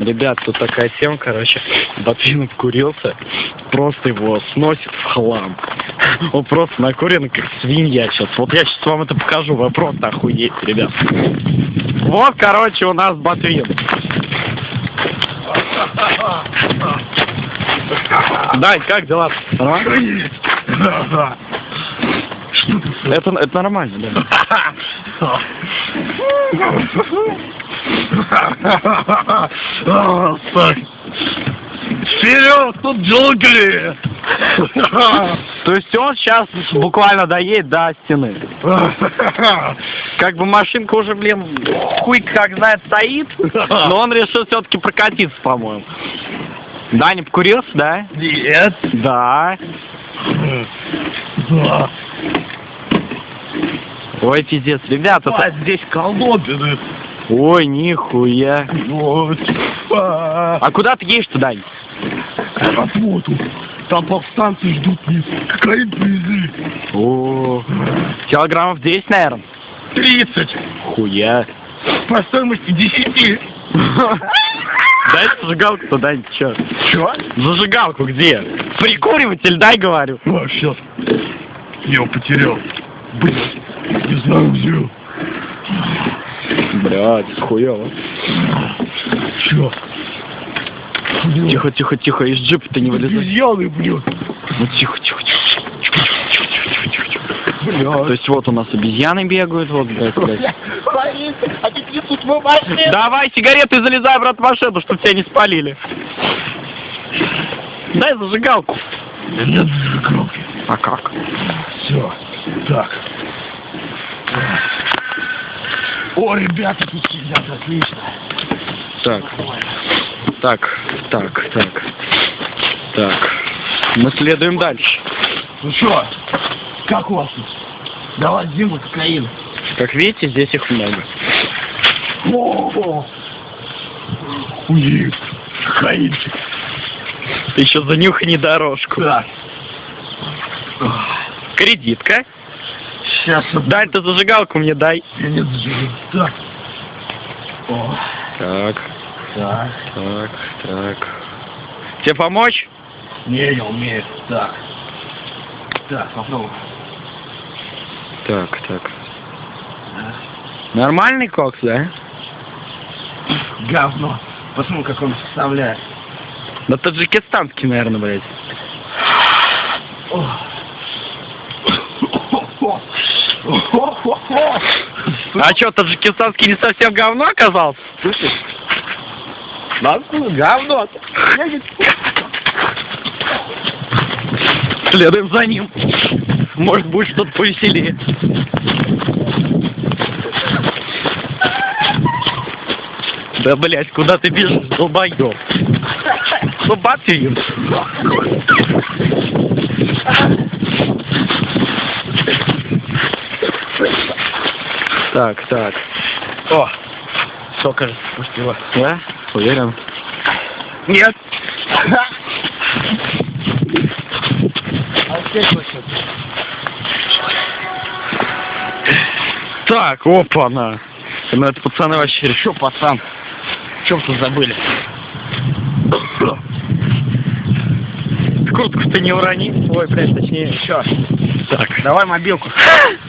Ребят, тут такая тема, короче, Ботвин обкурился, просто его сносит в хлам. Он просто накурен, как свинья сейчас. Вот я сейчас вам это покажу, вы просто ребят. Вот, короче, у нас Ботвин. Дань, как дела? Нормально? Это, это нормально, да. Вперед, тут джунгли! То есть он сейчас буквально доедет до стены. Как бы машинка уже, блин, хуй как знает стоит, но он решил все-таки прокатиться, по-моему. Да, не покурился, да? Нет. Да. Да. Ой, пиздец, ребята, А, здесь колдобины. ой, нихуя. Вот. А, куда ты едешь-то, Дань? работу. Там повстанцы ждут не кокаин привезли. О, килограммов 10, наверное. 30. Хуя. По стоимости 10. Дай зажигалку-то, Дань, чё? Чё? Зажигалку где? Прикуриватель дай, говорю. Сейчас. Я его потерял. Блин, не знаю где. Блядь, хуёво. Чё? Тихо, тихо, тихо, из джипа-то не вылезай. Обезьяны, блин. Ну тихо, тихо, тихо. Тихо, тихо, тихо, тихо, тихо. То Блядь. есть вот у нас обезьяны бегают, вот, блядь, блядь. Давай сигареты залезай обратно в машину, чтобы тебя не спалили. Дай зажигалку. Нет зажигалки. А как? Все. Так. О, ребята тут сидят, отлично. Так, так, так, так, так. Мы следуем дальше. Ну что, как у вас тут? Давай зиму кокаин. Как видите, здесь их много. О, Охуеть. Кокаинчик. Еще занюхай дорожку. Так. Кредитка. Сейчас Дай ты зажигалку мне дай. я не зажигаю. Так. О, Так, так. так, так. Тебе помочь? Не, я умею. Так. Так, попробуй. Так, так. Нормальный кокс, да? Говно. Посмотри, как он составляет. Да таджикистанский, наверное, блядь. А что, таджикистанский не совсем говно оказался? Слышишь? Да, говно. Следуем за ним. Может, будет что-то повеселее. Да, блядь, куда ты бежишь, долбоёб? Ну, Батвин. Так, так. О, все, кажется, спустила. Да? Уверен? Нет. Так, опа-на. Ну, это пацаны вообще... Что, пацан? Чем тут забыли? Куртку ты не урони. Ой, блядь, точнее, Че? Так. Давай мобилку.